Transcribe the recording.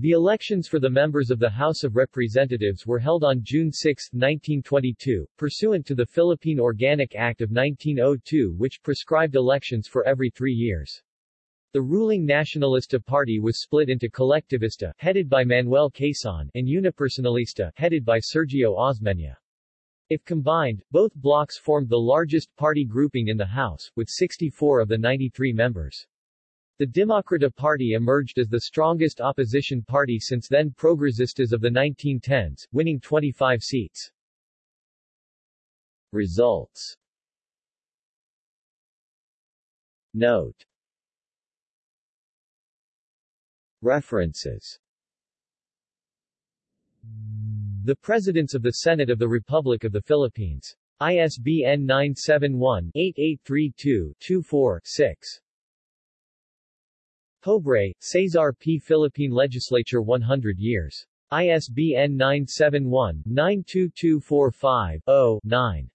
The elections for the members of the House of Representatives were held on June 6, 1922, pursuant to the Philippine Organic Act of 1902 which prescribed elections for every three years. The ruling Nacionalista Party was split into Collectivista, headed by Manuel Quezon, and Unipersonalista, headed by Sergio Osmeña. If combined, both blocs formed the largest party grouping in the House, with 64 of the 93 members. The Demokrata Party emerged as the strongest opposition party since then Progresistas of the 1910s, winning 25 seats. Results Note References The Presidents of the Senate of the Republic of the Philippines. ISBN 971-8832-24-6. Pobre, Cesar P. Philippine Legislature 100 years. ISBN 971-92245-0-9.